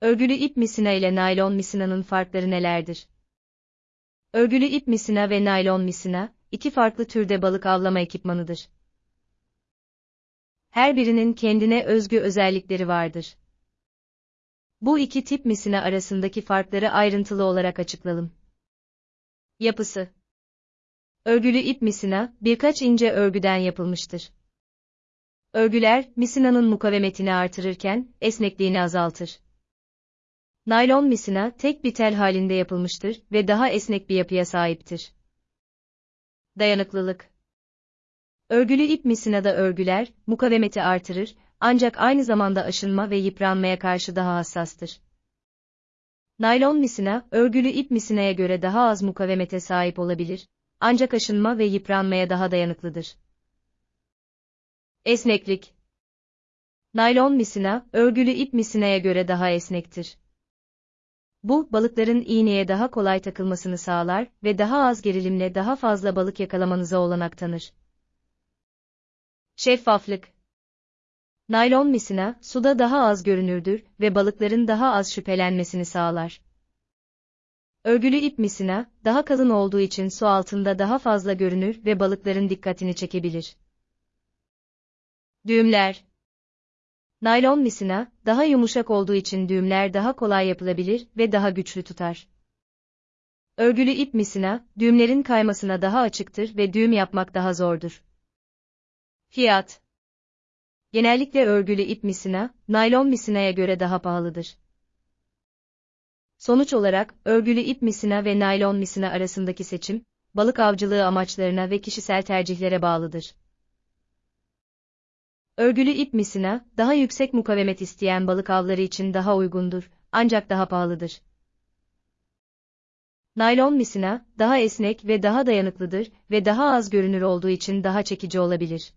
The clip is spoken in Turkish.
Örgülü ip misina ile naylon misinanın farkları nelerdir? Örgülü ip misina ve naylon misina, iki farklı türde balık avlama ekipmanıdır. Her birinin kendine özgü özellikleri vardır. Bu iki tip misina arasındaki farkları ayrıntılı olarak açıklayalım. Yapısı Örgülü ip misina, birkaç ince örgüden yapılmıştır. Örgüler, misinanın mukavemetini artırırken, esnekliğini azaltır. Naylon misina, tek bir tel halinde yapılmıştır ve daha esnek bir yapıya sahiptir. Dayanıklılık Örgülü ip misinada örgüler, mukavemeti artırır, ancak aynı zamanda aşınma ve yıpranmaya karşı daha hassastır. Naylon misina, örgülü ip misinaya göre daha az mukavemete sahip olabilir, ancak aşınma ve yıpranmaya daha dayanıklıdır. Esneklik Naylon misina, örgülü ip misinaya göre daha esnektir. Bu, balıkların iğneye daha kolay takılmasını sağlar ve daha az gerilimle daha fazla balık yakalamanıza olanak tanır. Şeffaflık Naylon misina, suda daha az görünürdür ve balıkların daha az şüphelenmesini sağlar. Örgülü ip misina, daha kalın olduğu için su altında daha fazla görünür ve balıkların dikkatini çekebilir. Düğümler Naylon misina, daha yumuşak olduğu için düğümler daha kolay yapılabilir ve daha güçlü tutar. Örgülü ip misina, düğümlerin kaymasına daha açıktır ve düğüm yapmak daha zordur. Fiyat Genellikle örgülü ip misina, naylon misinaya göre daha pahalıdır. Sonuç olarak, örgülü ip misina ve naylon misina arasındaki seçim, balık avcılığı amaçlarına ve kişisel tercihlere bağlıdır. Örgülü ip misina, daha yüksek mukavemet isteyen balık avları için daha uygundur, ancak daha pahalıdır. Naylon misina, daha esnek ve daha dayanıklıdır ve daha az görünür olduğu için daha çekici olabilir.